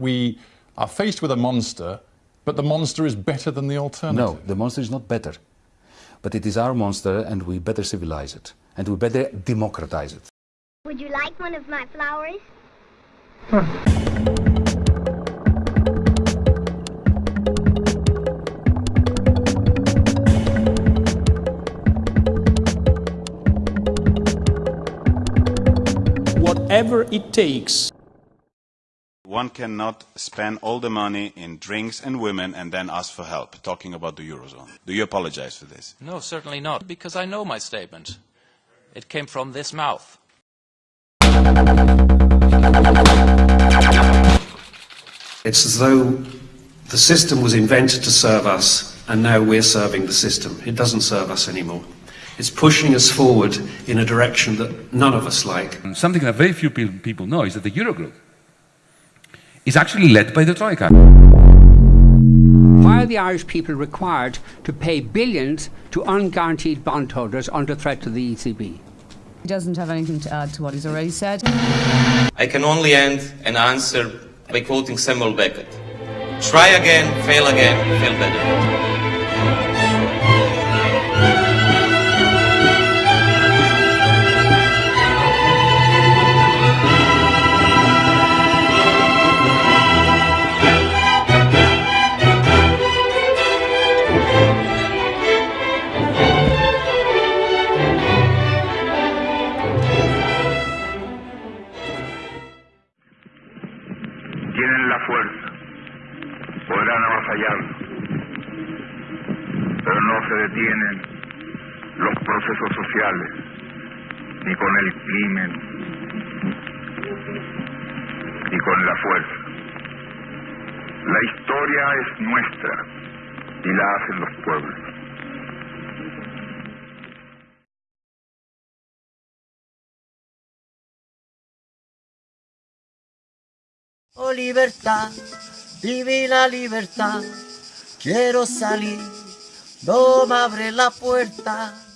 we are faced with a monster, but the monster is better than the alternative. No, the monster is not better. But it is our monster, and we better civilize it. And we better democratize it. Would you like one of my flowers? Whatever it takes. One cannot spend all the money in drinks and women and then ask for help, talking about the Eurozone. Do you apologize for this? No, certainly not, because I know my statement. It came from this mouth. It's as though the system was invented to serve us, and now we're serving the system. It doesn't serve us anymore. It's pushing us forward in a direction that none of us like. Something that very few people know is that the Eurogroup is actually led by the Troika. Why are the Irish people required to pay billions to unguaranteed bondholders under threat to the ECB? He doesn't have anything to add to what he's already said. I can only end an answer by quoting Samuel Beckett. Try again, fail again, fail better. Tienen la fuerza, podrán avasallarlo, pero no se detienen los procesos sociales, ni con el crimen, ni con la fuerza. La historia es nuestra y la hacen los pueblos. Oh libertad, divina libertad, quiero salir, no me abre la puerta.